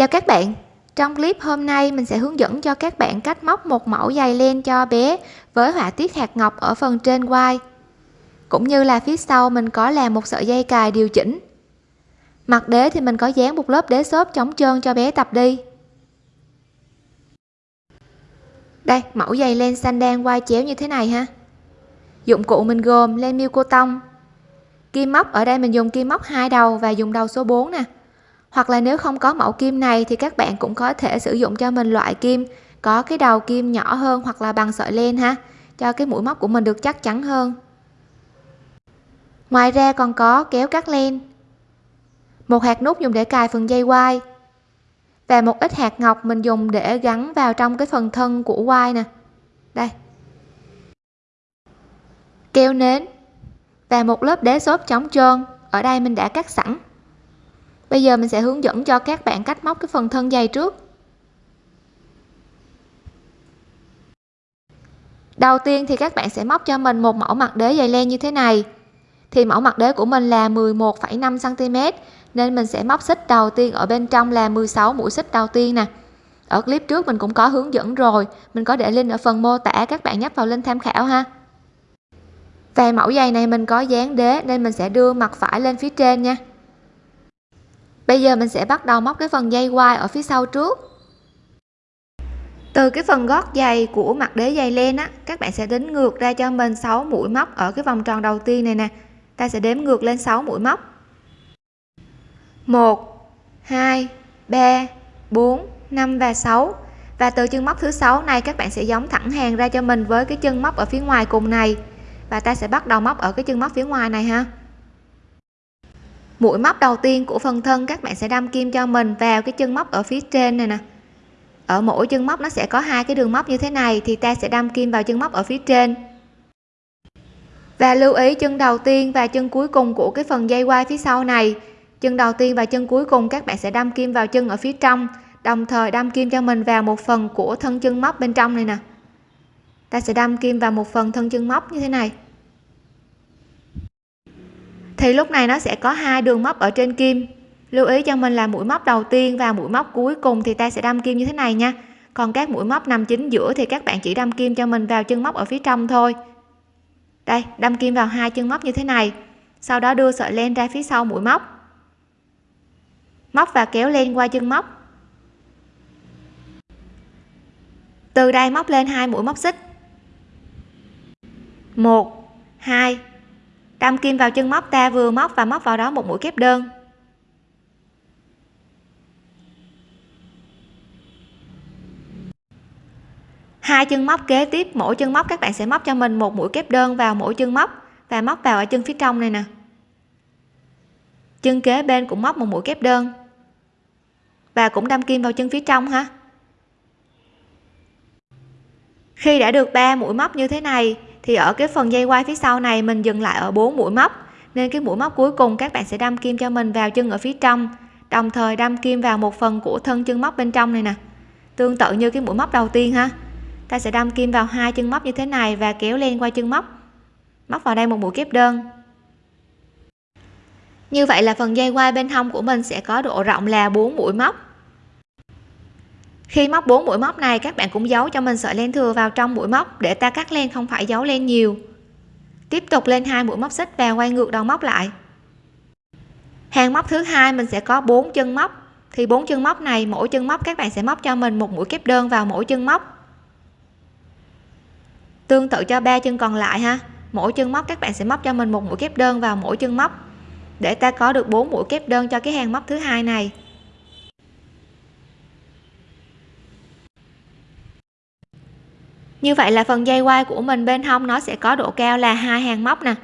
Chào các bạn, trong clip hôm nay mình sẽ hướng dẫn cho các bạn cách móc một mẫu dày len cho bé với họa tiết hạt ngọc ở phần trên quai. Cũng như là phía sau mình có làm một sợi dây cài điều chỉnh. Mặt đế thì mình có dán một lớp đế xốp chống trơn cho bé tập đi. Đây, mẫu giày len xanh đen quai chéo như thế này ha. Dụng cụ mình gồm len miêu cô tông. Kim móc ở đây mình dùng kim móc hai đầu và dùng đầu số 4 nè hoặc là nếu không có mẫu kim này thì các bạn cũng có thể sử dụng cho mình loại kim, có cái đầu kim nhỏ hơn hoặc là bằng sợi len ha, cho cái mũi móc của mình được chắc chắn hơn. Ngoài ra còn có kéo cắt len, một hạt nút dùng để cài phần dây quai, và một ít hạt ngọc mình dùng để gắn vào trong cái phần thân của quai nè. Đây. Keo nến và một lớp đế xốp chống trơn, ở đây mình đã cắt sẵn bây giờ mình sẽ hướng dẫn cho các bạn cách móc cái phần thân dây trước. Đầu tiên thì các bạn sẽ móc cho mình một mẫu mặt đế dày len như thế này. Thì mẫu mặt đế của mình là 11,5 cm nên mình sẽ móc xích đầu tiên ở bên trong là 16 mũi xích đầu tiên nè. Ở clip trước mình cũng có hướng dẫn rồi mình có để link ở phần mô tả các bạn nhấp vào link tham khảo ha. Về mẫu giày này mình có dán đế nên mình sẽ đưa mặt phải lên phía trên nha bây giờ mình sẽ bắt đầu móc cái phần dây quai ở phía sau trước. Từ cái phần gót giày của mặt đế giày len á, các bạn sẽ đếm ngược ra cho mình 6 mũi móc ở cái vòng tròn đầu tiên này nè. Ta sẽ đếm ngược lên 6 mũi móc. 1 2 3 4 5 và 6 và từ chân móc thứ sáu này, các bạn sẽ giống thẳng hàng ra cho mình với cái chân móc ở phía ngoài cùng này. Và ta sẽ bắt đầu móc ở cái chân móc phía ngoài này ha mũi móc đầu tiên của phần thân các bạn sẽ đâm kim cho mình vào cái chân móc ở phía trên này nè. Ở mỗi chân móc nó sẽ có hai cái đường móc như thế này thì ta sẽ đâm kim vào chân móc ở phía trên. Và lưu ý chân đầu tiên và chân cuối cùng của cái phần dây quai phía sau này. Chân đầu tiên và chân cuối cùng các bạn sẽ đâm kim vào chân ở phía trong, đồng thời đâm kim cho mình vào một phần của thân chân móc bên trong này nè. Ta sẽ đâm kim vào một phần thân chân móc như thế này thì lúc này nó sẽ có hai đường móc ở trên kim. Lưu ý cho mình là mũi móc đầu tiên và mũi móc cuối cùng thì ta sẽ đâm kim như thế này nha. Còn các mũi móc nằm chính giữa thì các bạn chỉ đâm kim cho mình vào chân móc ở phía trong thôi. Đây, đâm kim vào hai chân móc như thế này. Sau đó đưa sợi len ra phía sau mũi móc. Móc và kéo len qua chân móc. Từ đây móc lên hai mũi móc xích. Một, hai đâm kim vào chân móc ta, vừa móc và móc vào đó một mũi kép đơn. Hai chân móc kế tiếp, mỗi chân móc các bạn sẽ móc cho mình một mũi kép đơn vào mỗi chân móc và móc vào ở chân phía trong này nè. Chân kế bên cũng móc một mũi kép đơn và cũng đâm kim vào chân phía trong ha. Khi đã được 3 mũi móc như thế này thì ở cái phần dây quay phía sau này mình dừng lại ở 4 mũi móc. Nên cái mũi móc cuối cùng các bạn sẽ đâm kim cho mình vào chân ở phía trong. Đồng thời đâm kim vào một phần của thân chân móc bên trong này nè. Tương tự như cái mũi móc đầu tiên ha. Ta sẽ đâm kim vào hai chân móc như thế này và kéo lên qua chân móc. Móc vào đây một mũi kép đơn. Như vậy là phần dây quai bên hông của mình sẽ có độ rộng là 4 mũi móc khi móc 4 mũi móc này, các bạn cũng giấu cho mình sợi len thừa vào trong mũi móc để ta cắt len, không phải giấu len nhiều. Tiếp tục lên hai mũi móc xích và quay ngược đầu móc lại. Hàng móc thứ hai, mình sẽ có 4 chân móc. Thì bốn chân móc này, mỗi chân móc các bạn sẽ móc cho mình một mũi kép đơn vào mỗi chân móc. Tương tự cho ba chân còn lại ha. Mỗi chân móc các bạn sẽ móc cho mình một mũi kép đơn vào mỗi chân móc. Để ta có được 4 mũi kép đơn cho cái hàng móc thứ hai này. Như vậy là phần dây quai của mình bên hông nó sẽ có độ cao là hai hàng móc nè.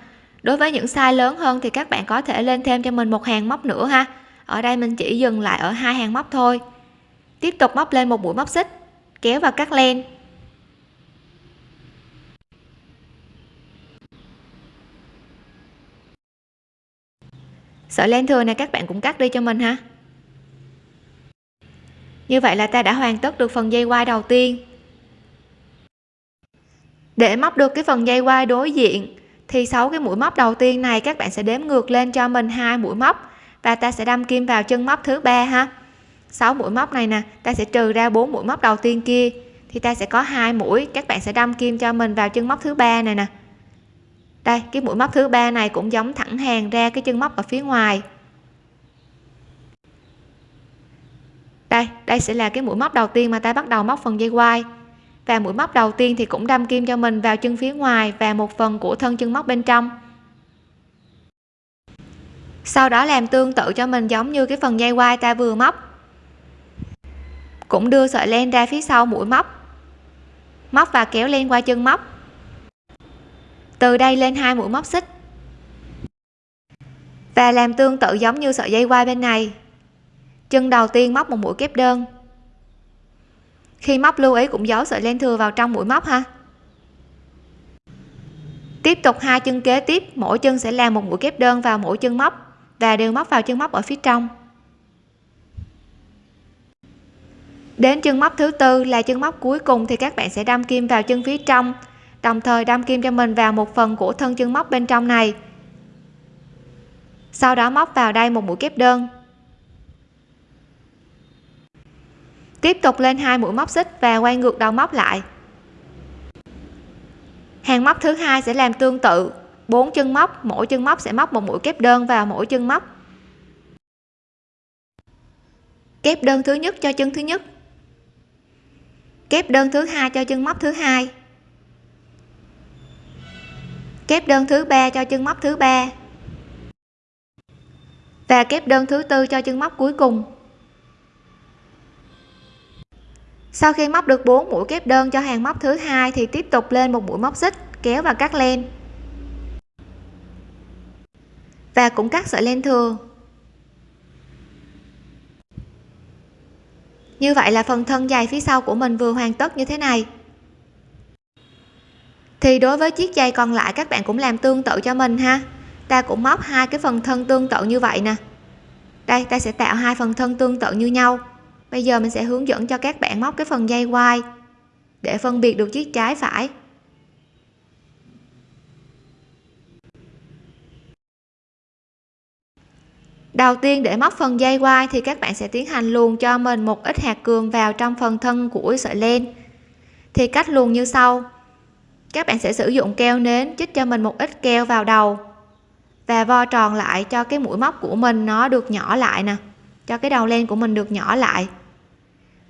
Đối với những size lớn hơn thì các bạn có thể lên thêm cho mình một hàng móc nữa ha. Ở đây mình chỉ dừng lại ở hai hàng móc thôi. Tiếp tục móc lên một mũi móc xích, kéo và cắt len. Sợi len thừa này các bạn cũng cắt đi cho mình ha. Như vậy là ta đã hoàn tất được phần dây quai đầu tiên để móc được cái phần dây quai đối diện, thì sáu cái mũi móc đầu tiên này, các bạn sẽ đếm ngược lên cho mình hai mũi móc và ta sẽ đâm kim vào chân móc thứ ba ha. 6 mũi móc này nè, ta sẽ trừ ra 4 mũi móc đầu tiên kia, thì ta sẽ có hai mũi. Các bạn sẽ đâm kim cho mình vào chân móc thứ ba này nè. Đây, cái mũi móc thứ ba này cũng giống thẳng hàng ra cái chân móc ở phía ngoài. Đây đây sẽ là cái mũi móc đầu tiên mà ta bắt đầu móc phần dây quai và mũi móc đầu tiên thì cũng đâm kim cho mình vào chân phía ngoài và một phần của thân chân móc bên trong. Sau đó làm tương tự cho mình giống như cái phần dây quai ta vừa móc. Cũng đưa sợi len ra phía sau mũi móc. Móc và kéo len qua chân móc. Từ đây lên hai mũi móc xích. Và làm tương tự giống như sợi dây quai bên này. Chân đầu tiên móc một mũi kép đơn khi móc lưu ý cũng giấu sợi len thừa vào trong mũi móc ha. Tiếp tục hai chân kế tiếp, mỗi chân sẽ làm một mũi kép đơn vào mỗi chân móc và đều móc vào chân móc ở phía trong. Đến chân móc thứ tư là chân móc cuối cùng thì các bạn sẽ đâm kim vào chân phía trong, đồng thời đâm kim cho mình vào một phần của thân chân móc bên trong này. Sau đó móc vào đây một mũi kép đơn. Tiếp tục lên hai mũi móc xích và quay ngược đầu móc lại. Hàng móc thứ hai sẽ làm tương tự. Bốn chân móc, mỗi chân móc sẽ móc một mũi kép đơn vào mỗi chân móc. Kép đơn thứ nhất cho chân thứ nhất. Kép đơn thứ hai cho chân móc thứ hai. Kép đơn thứ ba cho chân móc thứ ba. Và kép đơn thứ tư cho chân móc cuối cùng. Sau khi móc được 4 mũi kép đơn cho hàng móc thứ hai thì tiếp tục lên một mũi móc xích, kéo và cắt len. Và cũng cắt sợi len thừa. Như vậy là phần thân dài phía sau của mình vừa hoàn tất như thế này. Thì đối với chiếc giày còn lại, các bạn cũng làm tương tự cho mình ha. Ta cũng móc hai cái phần thân tương tự như vậy nè. Đây, ta sẽ tạo hai phần thân tương tự như nhau bây giờ mình sẽ hướng dẫn cho các bạn móc cái phần dây quai để phân biệt được chiếc trái phải. Đầu tiên để móc phần dây quai thì các bạn sẽ tiến hành luồn cho mình một ít hạt cường vào trong phần thân của sợi len. Thì cách luồn như sau. Các bạn sẽ sử dụng keo nến chích cho mình một ít keo vào đầu và vo tròn lại cho cái mũi móc của mình nó được nhỏ lại nè cho cái đầu len của mình được nhỏ lại.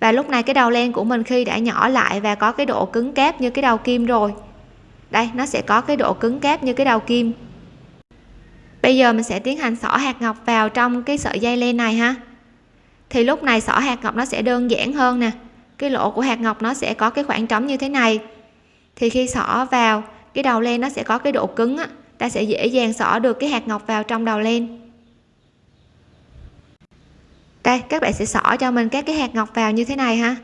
Và lúc này cái đầu len của mình khi đã nhỏ lại và có cái độ cứng cáp như cái đầu kim rồi đây nó sẽ có cái độ cứng cáp như cái đầu kim. Bây giờ mình sẽ tiến hành xỏ hạt ngọc vào trong cái sợi dây len này ha. Thì lúc này xỏ hạt ngọc nó sẽ đơn giản hơn nè. Cái lỗ của hạt ngọc nó sẽ có cái khoảng trống như thế này. Thì khi xỏ vào cái đầu len nó sẽ có cái độ cứng á, ta sẽ dễ dàng xỏ được cái hạt ngọc vào trong đầu len đây, các bạn sẽ xỏ cho mình các cái hạt ngọc vào như thế này ha.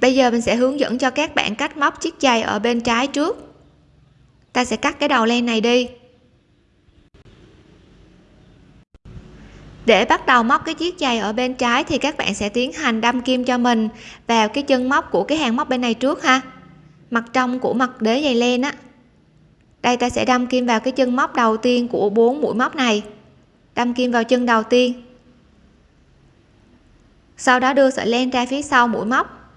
Bây giờ mình sẽ hướng dẫn cho các bạn cách móc chiếc giày ở bên trái trước. Ta sẽ cắt cái đầu len này đi. Để bắt đầu móc cái chiếc giày ở bên trái thì các bạn sẽ tiến hành đâm kim cho mình vào cái chân móc của cái hàng móc bên này trước ha. Mặt trong của mặt đế giày len á. Đây, ta sẽ đâm kim vào cái chân móc đầu tiên của bốn mũi móc này đâm kim vào chân đầu tiên. Sau đó đưa sợi len ra phía sau mũi móc.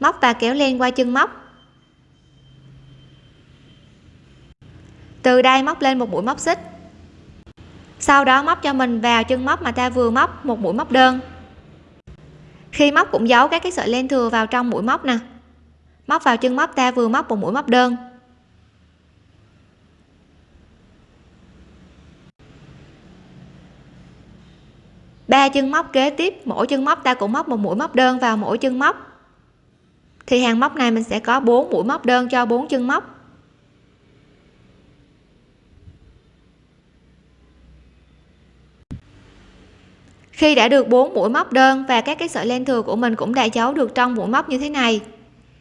Móc và kéo len qua chân móc. Từ đây móc lên một mũi móc xích. Sau đó móc cho mình vào chân móc mà ta vừa móc, một mũi móc đơn. Khi móc cũng giấu các cái sợi len thừa vào trong mũi móc nè. Móc vào chân móc, ta vừa móc một mũi móc đơn. Ba chân móc kế tiếp, mỗi chân móc ta cũng móc một mũi móc đơn vào mỗi chân móc. Thì hàng móc này mình sẽ có 4 mũi móc đơn cho 4 chân móc. Khi đã được 4 mũi móc đơn và các cái sợi len thừa của mình cũng đã giấu được trong mũi móc như thế này,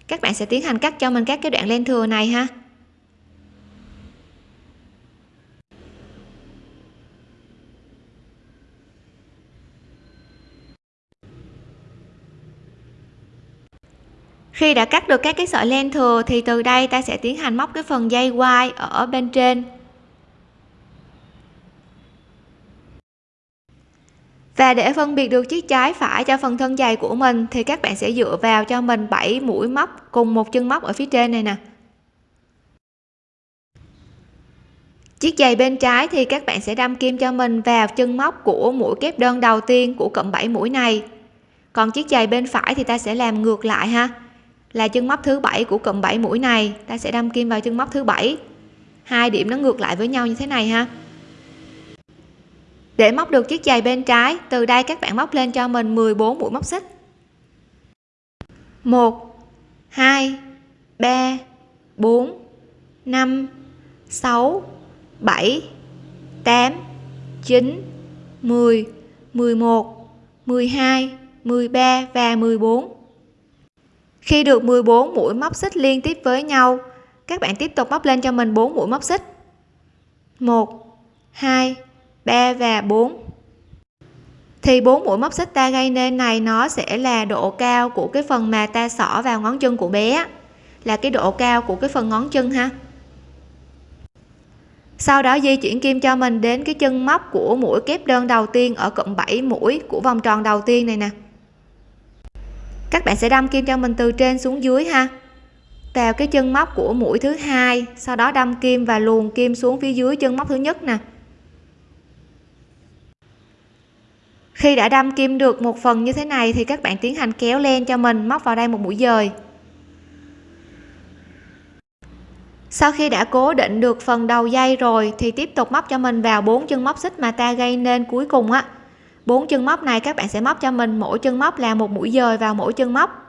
các bạn sẽ tiến hành cắt cho mình các cái đoạn len thừa này ha. Khi đã cắt được các cái sợi len thừa thì từ đây ta sẽ tiến hành móc cái phần dây quai ở bên trên. Và để phân biệt được chiếc trái phải cho phần thân dày của mình thì các bạn sẽ dựa vào cho mình 7 mũi móc cùng một chân móc ở phía trên này nè. Chiếc giày bên trái thì các bạn sẽ đâm kim cho mình vào chân móc của mũi kép đơn đầu tiên của cụm 7 mũi này. Còn chiếc giày bên phải thì ta sẽ làm ngược lại ha là chân móc thứ bảy của cụm 7 mũi này. Ta sẽ đâm kim vào chân móc thứ bảy. Hai điểm nó ngược lại với nhau như thế này ha. Để móc được chiếc giày bên trái, từ đây các bạn móc lên cho mình 14 mũi móc xích. 1 2 3 4 5 6 7 8 9 10 11 12 13 và 14 khi được 14 mũi móc xích liên tiếp với nhau, các bạn tiếp tục móc lên cho mình 4 mũi móc xích. 1 2 3 và 4 thì 4 mũi móc xích ta gây nên này, nó sẽ là độ cao của cái phần mà ta xỏ vào ngón chân của bé là cái độ cao của cái phần ngón chân ha. Sau đó di chuyển kim cho mình đến cái chân móc của mũi kép đơn đầu tiên ở cụm 7 mũi của vòng tròn đầu tiên này nè các bạn sẽ đâm kim cho mình từ trên xuống dưới ha. Vào cái chân móc của mũi thứ hai, sau đó đâm kim và luồn kim xuống phía dưới chân móc thứ nhất nè. Khi đã đâm kim được một phần như thế này thì các bạn tiến hành kéo len cho mình móc vào đây một mũi dời. Sau khi đã cố định được phần đầu dây rồi thì tiếp tục móc cho mình vào bốn chân móc xích mà ta gây nên cuối cùng á bốn chân móc này các bạn sẽ móc cho mình. Mỗi chân móc là một mũi dời vào mỗi chân móc.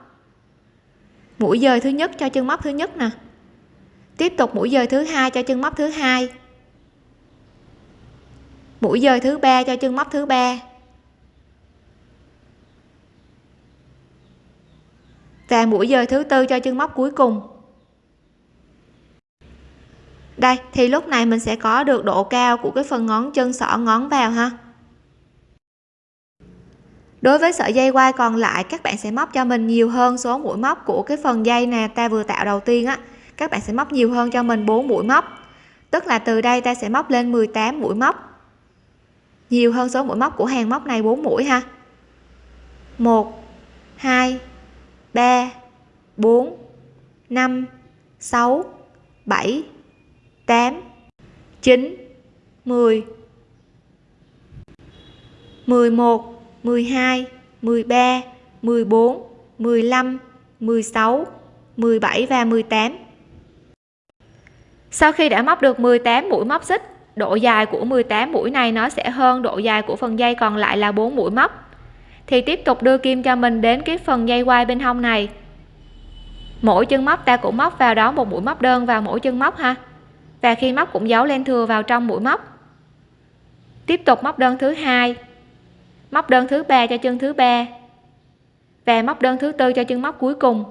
Mũi dời thứ nhất cho chân móc thứ nhất nè. Tiếp tục mũi dời thứ hai cho chân móc thứ hai. Mũi dời thứ ba cho chân móc thứ ba. Và mũi dời thứ tư cho chân móc cuối cùng. Đây, thì lúc này mình sẽ có được độ cao của cái phần ngón chân xỏ ngón vào ha đối với sợi dây quai còn lại, các bạn sẽ móc cho mình nhiều hơn số mũi móc của cái phần dây nè ta vừa tạo đầu tiên á. Các bạn sẽ móc nhiều hơn cho mình 4 mũi móc. Tức là từ đây ta sẽ móc lên 18 mũi móc. Nhiều hơn số mũi móc của hàng móc này 4 mũi ha. 1 2 3 4 5 6 7 8 9 10 11 12 13 14 15 16 17 và 18 sau khi đã móc được 18 mũi móc xích, độ dài của 18 mũi này nó sẽ hơn độ dài của phần dây còn lại là 4 mũi móc. Thì tiếp tục đưa kim cho mình đến cái phần dây quai bên hông này. Mỗi chân móc ta cũng móc vào đó một mũi móc đơn vào mỗi chân móc ha. Và khi móc cũng giấu len thừa vào trong mũi móc. Tiếp tục móc đơn thứ hai móc đơn thứ ba cho chân thứ ba. Và móc đơn thứ tư cho chân móc cuối cùng.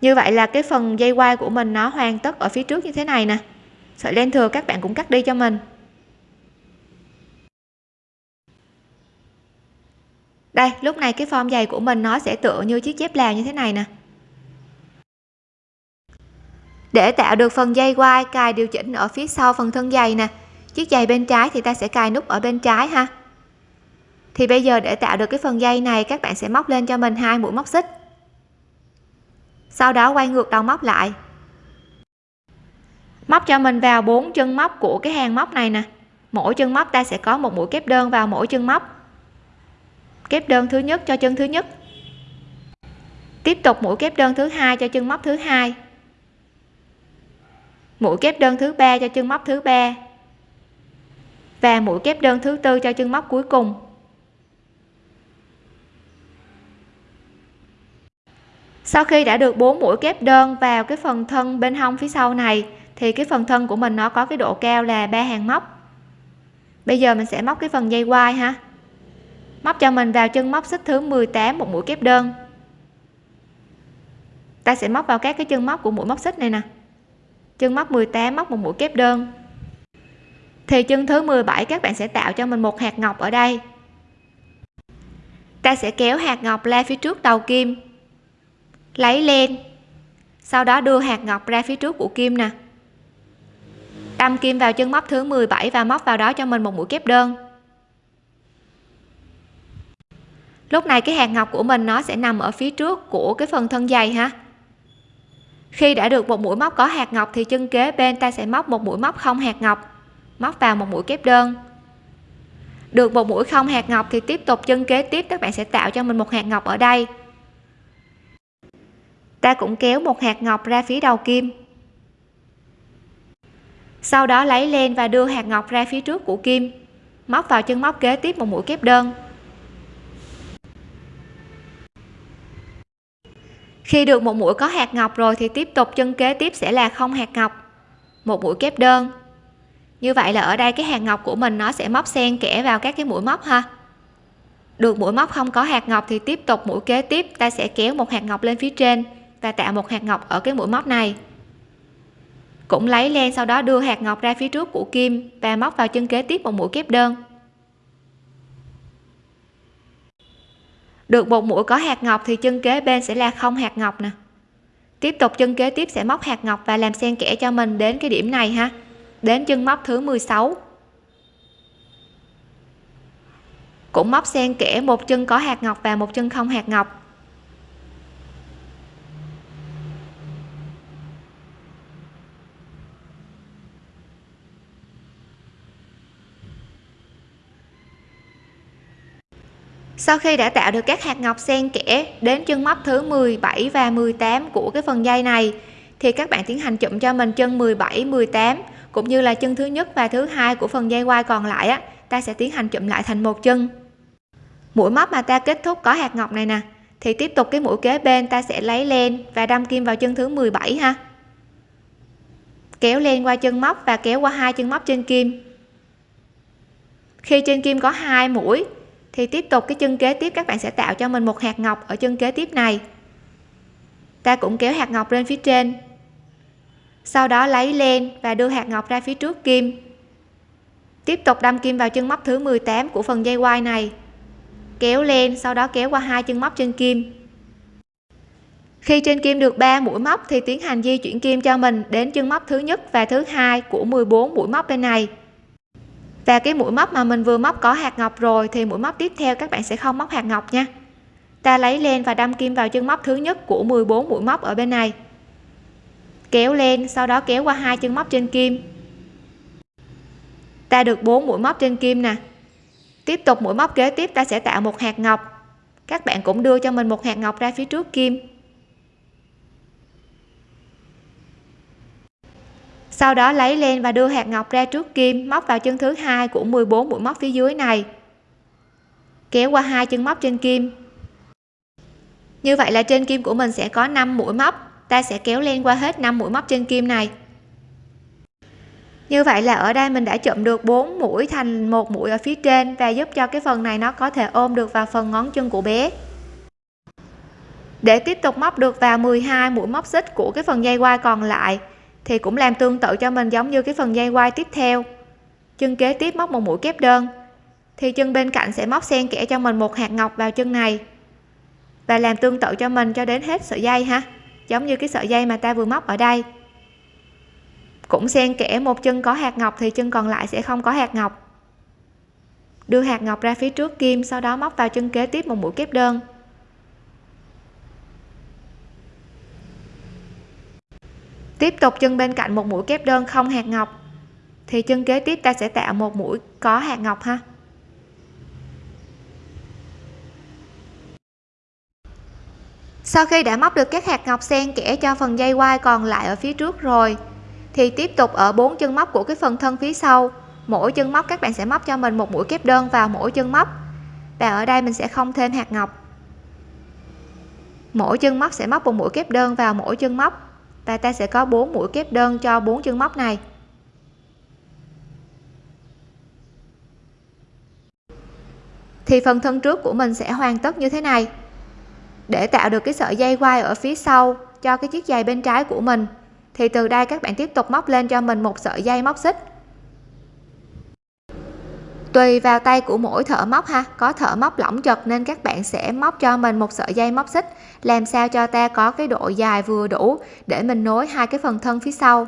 Như vậy là cái phần dây quai của mình nó hoàn tất ở phía trước như thế này nè. Sợi len thừa các bạn cũng cắt đi cho mình. Đây, lúc này cái form giày của mình nó sẽ tựa như chiếc dép lào như thế này nè. Để tạo được phần dây quai cài điều chỉnh ở phía sau phần thân giày nè chiếc giày bên trái thì ta sẽ cài nút ở bên trái ha. Thì bây giờ để tạo được cái phần dây này, các bạn sẽ móc lên cho mình hai mũi móc xích. Sau đó quay ngược đầu móc lại. Móc cho mình vào bốn chân móc của cái hàng móc này nè. Mỗi chân móc ta sẽ có một mũi kép đơn vào mỗi chân móc. Kép đơn thứ nhất cho chân thứ nhất. Tiếp tục mũi kép đơn thứ hai cho chân móc thứ hai. Mũi kép đơn thứ ba cho chân móc thứ ba và mũi kép đơn thứ tư cho chân móc cuối cùng. Sau khi đã được bốn mũi kép đơn vào cái phần thân bên hông phía sau này, thì cái phần thân của mình nó có cái độ cao là ba hàng móc. Bây giờ mình sẽ móc cái phần dây quai ha. Móc cho mình vào chân móc xích thứ 18 một mũi kép đơn. Ta sẽ móc vào các cái chân móc của mũi móc xích này nè. Chân móc 18 móc một mũi kép đơn thì chân thứ 17 các bạn sẽ tạo cho mình một hạt ngọc ở đây. Ta sẽ kéo hạt ngọc ra phía trước đầu kim. Lấy len. Sau đó đưa hạt ngọc ra phía trước của kim nè. Đâm kim vào chân móc thứ 17 và móc vào đó cho mình một mũi kép đơn. Lúc này cái hạt ngọc của mình nó sẽ nằm ở phía trước của cái phần thân dày ha. Khi đã được một mũi móc có hạt ngọc thì chân kế bên ta sẽ móc một mũi móc không hạt ngọc móc vào một mũi kép đơn. Được một mũi không hạt ngọc thì tiếp tục chân kế tiếp, các bạn sẽ tạo cho mình một hạt ngọc ở đây. Ta cũng kéo một hạt ngọc ra phía đầu kim. Sau đó lấy len và đưa hạt ngọc ra phía trước của kim. Móc vào chân móc kế tiếp một mũi kép đơn. Khi được một mũi có hạt ngọc rồi thì tiếp tục chân kế tiếp sẽ là không hạt ngọc. Một mũi kép đơn như vậy là ở đây cái hạt ngọc của mình nó sẽ móc xen kẽ vào các cái mũi móc ha. Được mũi móc không có hạt ngọc thì tiếp tục mũi kế tiếp, ta sẽ kéo một hạt ngọc lên phía trên và tạo một hạt ngọc ở cái mũi móc này. Cũng lấy len sau đó đưa hạt ngọc ra phía trước của kim và móc vào chân kế tiếp một mũi kép đơn. Được một mũi có hạt ngọc thì chân kế bên sẽ là không hạt ngọc nè. Tiếp tục chân kế tiếp sẽ móc hạt ngọc và làm xen kẽ cho mình đến cái điểm này ha đến chân móc thứ 16 cũng móc xen kẽ một chân có hạt ngọc và một chân không hạt ngọc. Sau khi đã tạo được các hạt ngọc xen kẽ đến chân móc thứ 17 và 18 của cái phần dây này, thì các bạn tiến hành chụm cho mình chân 17 18 cũng như là chân thứ nhất và thứ hai của phần dây quai còn lại á, ta sẽ tiến hành chụm lại thành một chân. Mũi móc mà ta kết thúc có hạt ngọc này nè, thì tiếp tục cái mũi kế bên ta sẽ lấy len và đâm kim vào chân thứ 17 ha. Kéo len qua chân móc và kéo qua hai chân móc trên kim. Khi trên kim có hai mũi, thì tiếp tục cái chân kế tiếp các bạn sẽ tạo cho mình một hạt ngọc ở chân kế tiếp này. Ta cũng kéo hạt ngọc lên phía trên sau đó lấy len và đưa hạt ngọc ra phía trước kim. Tiếp tục đâm kim vào chân móc thứ 18 của phần dây quai này. Kéo lên, sau đó kéo qua hai chân móc trên kim. Khi trên kim được 3 mũi móc thì tiến hành di chuyển kim cho mình đến chân móc thứ nhất và thứ hai của 14 mũi móc bên này. Và cái mũi móc mà mình vừa móc có hạt ngọc rồi thì mũi móc tiếp theo các bạn sẽ không móc hạt ngọc nha. Ta lấy len và đâm kim vào chân móc thứ nhất của 14 mũi móc ở bên này kéo lên, sau đó kéo qua hai chân móc trên kim. Ta được 4 mũi móc trên kim nè. Tiếp tục mũi móc kế tiếp, ta sẽ tạo một hạt ngọc. Các bạn cũng đưa cho mình một hạt ngọc ra phía trước kim. Sau đó lấy lên và đưa hạt ngọc ra trước kim, móc vào chân thứ hai của 14 mũi móc phía dưới này. Kéo qua hai chân móc trên kim. Như vậy là trên kim của mình sẽ có 5 mũi móc ta sẽ kéo len qua hết 5 mũi móc trên kim này. Như vậy là ở đây mình đã chụm được 4 mũi thành một mũi ở phía trên và giúp cho cái phần này nó có thể ôm được vào phần ngón chân của bé. Để tiếp tục móc được vào 12 mũi móc xích của cái phần dây quai còn lại, thì cũng làm tương tự cho mình giống như cái phần dây quai tiếp theo. Chân kế tiếp móc một mũi kép đơn, thì chân bên cạnh sẽ móc xen kẽ cho mình một hạt ngọc vào chân này. Và làm tương tự cho mình cho đến hết sợi dây ha giống như cái sợi dây mà ta vừa móc ở đây. Cũng xen kẽ một chân có hạt ngọc thì chân còn lại sẽ không có hạt ngọc. Đưa hạt ngọc ra phía trước kim, sau đó móc vào chân kế tiếp một mũi kép đơn. Tiếp tục chân bên cạnh một mũi kép đơn không hạt ngọc, thì chân kế tiếp ta sẽ tạo một mũi có hạt ngọc ha. Sau khi đã móc được các hạt ngọc xen kẽ cho phần dây quai còn lại ở phía trước rồi, thì tiếp tục ở bốn chân móc của cái phần thân phía sau. Mỗi chân móc các bạn sẽ móc cho mình một mũi kép đơn vào mỗi chân móc. Và ở đây mình sẽ không thêm hạt ngọc. Mỗi chân móc sẽ móc một mũi kép đơn vào mỗi chân móc. Và ta sẽ có 4 mũi kép đơn cho bốn chân móc này. Thì phần thân trước của mình sẽ hoàn tất như thế này để tạo được cái sợi dây quai ở phía sau cho cái chiếc giày bên trái của mình. Thì từ đây các bạn tiếp tục móc lên cho mình một sợi dây móc xích. Tùy vào tay của mỗi thợ móc ha, có thợ móc lỏng chật nên các bạn sẽ móc cho mình một sợi dây móc xích, làm sao cho ta có cái độ dài vừa đủ để mình nối hai cái phần thân phía sau.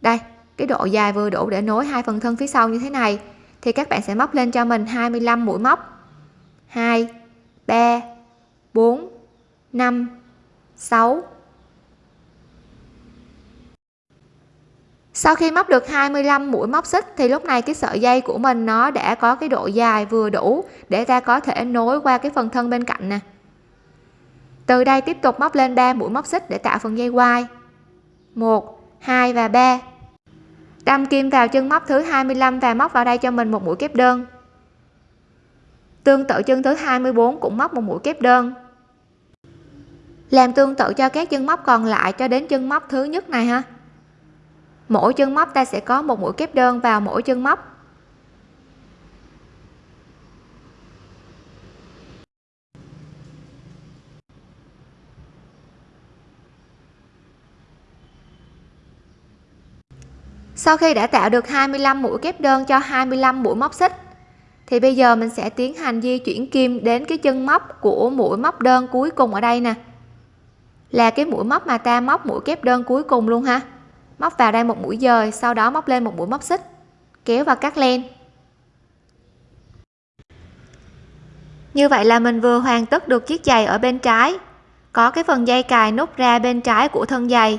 Đây, cái độ dài vừa đủ để nối hai phần thân phía sau như thế này. Thì các bạn sẽ móc lên cho mình 25 mũi móc. 2 3 4 5 6 sau khi móc được 25 mũi móc xích, thì lúc này cái sợi dây của mình nó đã có cái độ dài vừa đủ để ta có thể nối qua cái phần thân bên cạnh nè. Từ đây tiếp tục móc lên 3 mũi móc xích để tạo phần dây quai. 1 2 và 3 đâm kim vào chân móc thứ 25 và móc vào đây cho mình một mũi kép đơn. Tương tự chân thứ 24 cũng móc một mũi kép đơn làm tương tự cho các chân móc còn lại cho đến chân móc thứ nhất này ha. Mỗi chân móc ta sẽ có một mũi kép đơn vào mỗi chân móc. Sau khi đã tạo được 25 mũi kép đơn cho 25 mũi móc xích, thì bây giờ mình sẽ tiến hành di chuyển kim đến cái chân móc của mũi móc đơn cuối cùng ở đây nè là cái mũi móc mà ta móc mũi kép đơn cuối cùng luôn ha. Móc vào đây một mũi dời, sau đó móc lên một mũi móc xích. Kéo và cắt len. Như vậy là mình vừa hoàn tất được chiếc giày ở bên trái. Có cái phần dây cài nút ra bên trái của thân giày.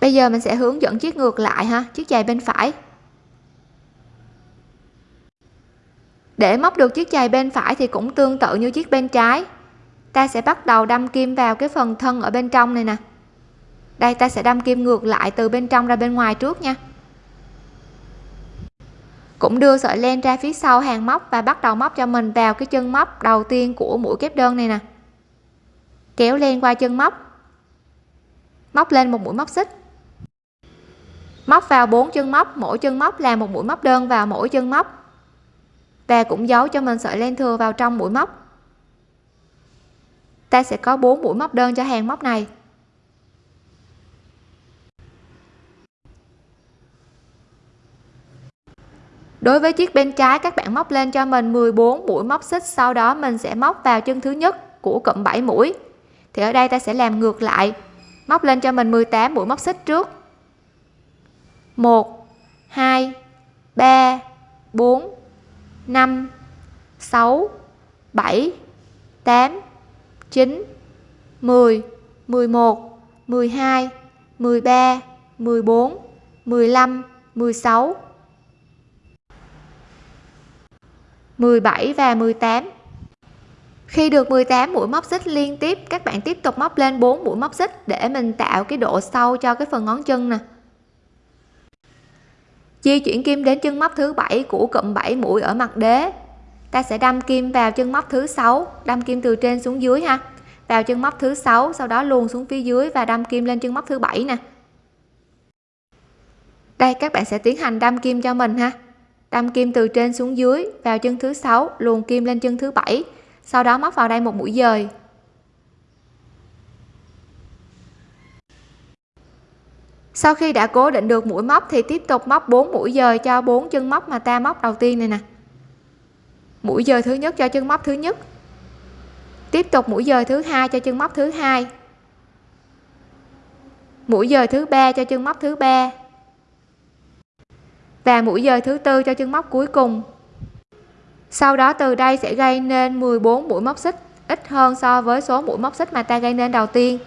Bây giờ mình sẽ hướng dẫn chiếc ngược lại ha, chiếc giày bên phải. Để móc được chiếc giày bên phải thì cũng tương tự như chiếc bên trái. Ta sẽ bắt đầu đâm kim vào cái phần thân ở bên trong này nè. Đây, ta sẽ đâm kim ngược lại từ bên trong ra bên ngoài trước nha. Cũng đưa sợi len ra phía sau hàng móc và bắt đầu móc cho mình vào cái chân móc đầu tiên của mũi kép đơn này nè. Kéo len qua chân móc. Móc lên một mũi móc xích. Móc vào bốn chân móc, mỗi chân móc là một mũi móc đơn vào mỗi chân móc và cũng giấu cho mình sợi len thừa vào trong mũi móc. Ta sẽ có 4 mũi móc đơn cho hàng móc này. Đối với chiếc bên trái, các bạn móc lên cho mình 14 mũi móc xích, sau đó mình sẽ móc vào chân thứ nhất của cụm 7 mũi. Thì ở đây ta sẽ làm ngược lại, móc lên cho mình 18 mũi móc xích trước. 1 2 3 4 5 6 7 8 9 10 11 12 13 14 15 16 17 và 18 khi được 18 mũi móc xích liên tiếp, các bạn tiếp tục móc lên 4 mũi móc xích để mình tạo cái độ sâu cho cái phần ngón chân nè di chuyển kim đến chân móc thứ bảy của cụm 7 mũi ở mặt đế. Ta sẽ đâm kim vào chân móc thứ sáu, đâm kim từ trên xuống dưới ha. Vào chân móc thứ sáu, sau đó luồn xuống phía dưới và đâm kim lên chân móc thứ bảy nè. Đây, các bạn sẽ tiến hành đâm kim cho mình ha. Đâm kim từ trên xuống dưới, vào chân thứ sáu, luồn kim lên chân thứ bảy. Sau đó móc vào đây một mũi dời. Sau khi đã cố định được mũi móc thì tiếp tục móc 4 mũi dời cho bốn chân móc mà ta móc đầu tiên này nè. Mũi dời thứ nhất cho chân móc thứ nhất. Tiếp tục mũi dời thứ hai cho chân móc thứ hai. Mũi dời thứ ba cho chân móc thứ ba. Và mũi dời thứ tư cho chân móc cuối cùng. Sau đó từ đây sẽ gây nên 14 mũi móc xích, ít hơn so với số mũi móc xích mà ta gây nên đầu tiên.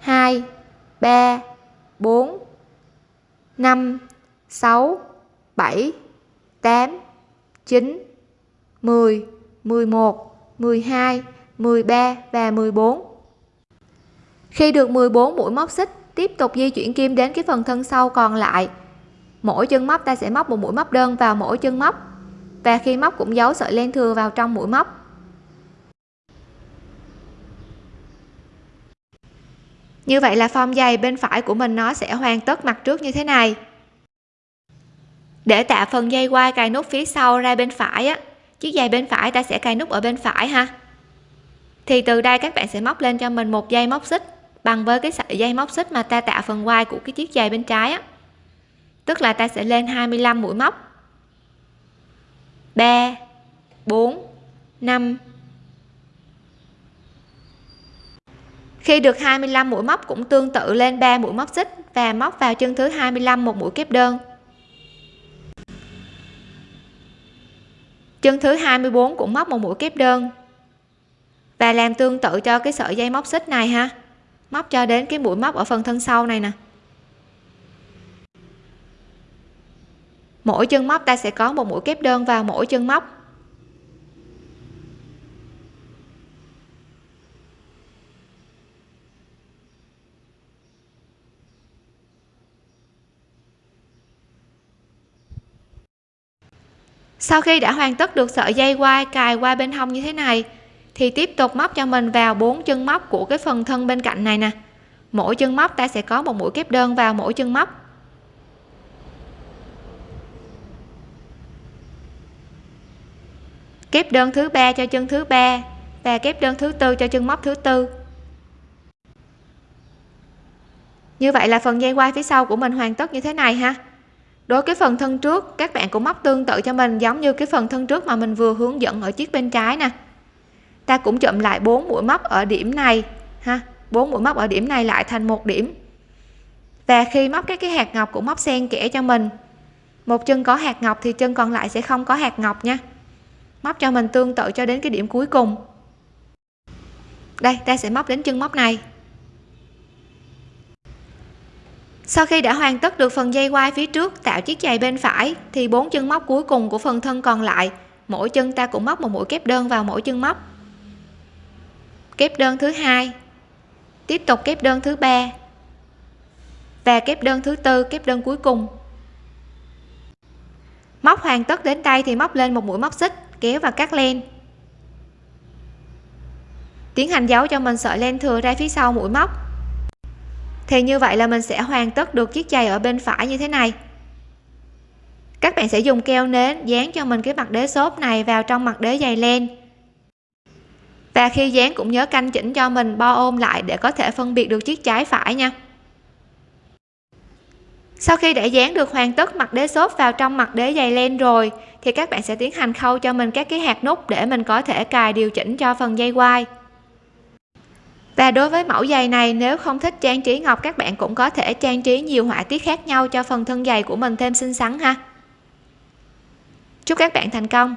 2 3 4 5 6 7 8 9 10 11 12 13 và 14 khi được 14 mũi móc xích, tiếp tục di chuyển kim đến cái phần thân sau còn lại. Mỗi chân móc ta sẽ móc một mũi móc đơn vào mỗi chân móc. Và khi móc cũng giấu sợi len thừa vào trong mũi móc. Như vậy là form dày bên phải của mình nó sẽ hoàn tất mặt trước như thế này. Để tạo phần dây quai cài nút phía sau ra bên phải á, chiếc giày bên phải ta sẽ cài nút ở bên phải ha. Thì từ đây các bạn sẽ móc lên cho mình một dây móc xích bằng với cái sợi dây móc xích mà ta tạo phần quai của cái chiếc giày bên trái á. Tức là ta sẽ lên 25 mũi móc. 3 4 5 khi được 25 mũi móc cũng tương tự lên 3 mũi móc xích và móc vào chân thứ 25 một mũi kép đơn. Chân thứ 24 cũng móc một mũi kép đơn. Và làm tương tự cho cái sợi dây móc xích này ha. Móc cho đến cái mũi móc ở phần thân sau này nè. Mỗi chân móc ta sẽ có một mũi kép đơn vào mỗi chân móc. Sau khi đã hoàn tất được sợi dây quai cài qua bên hông như thế này, thì tiếp tục móc cho mình vào bốn chân móc của cái phần thân bên cạnh này nè. Mỗi chân móc ta sẽ có một mũi kép đơn vào mỗi chân móc. Kép đơn thứ ba cho chân thứ ba và kép đơn thứ tư cho chân móc thứ tư. Như vậy là phần dây quai phía sau của mình hoàn tất như thế này ha đối cái phần thân trước, các bạn cũng móc tương tự cho mình, giống như cái phần thân trước mà mình vừa hướng dẫn ở chiếc bên trái nè. Ta cũng chụm lại bốn mũi móc ở điểm này, ha, bốn mũi móc ở điểm này lại thành một điểm. Và khi móc các cái hạt ngọc cũng móc xen kẽ cho mình. Một chân có hạt ngọc thì chân còn lại sẽ không có hạt ngọc nha. Móc cho mình tương tự cho đến cái điểm cuối cùng. Đây, ta sẽ móc đến chân móc này. Sau khi đã hoàn tất được phần dây quai phía trước, tạo chiếc giày bên phải, thì bốn chân móc cuối cùng của phần thân còn lại. Mỗi chân ta cũng móc một mũi kép đơn vào mỗi chân móc. Kép đơn thứ hai. Tiếp tục kép đơn thứ ba. Và kép đơn thứ tư, kép đơn cuối cùng. Móc hoàn tất đến tay thì móc lên một mũi móc xích, kéo và cắt len. Tiến hành giấu cho mình sợi len thừa ra phía sau mũi móc thì như vậy là mình sẽ hoàn tất được chiếc giày ở bên phải như thế này. Các bạn sẽ dùng keo nến dán cho mình cái mặt đế xốp này vào trong mặt đế giày len. Và khi dán cũng nhớ canh chỉnh cho mình bo ôm lại để có thể phân biệt được chiếc trái phải nha. Sau khi đã dán được hoàn tất mặt đế xốp vào trong mặt đế giày len rồi, thì các bạn sẽ tiến hành khâu cho mình các cái hạt nút để mình có thể cài điều chỉnh cho phần dây quai và đối với mẫu giày này, nếu không thích trang trí ngọc, các bạn cũng có thể trang trí nhiều họa tiết khác nhau cho phần thân giày của mình thêm xinh xắn ha. Chúc các bạn thành công!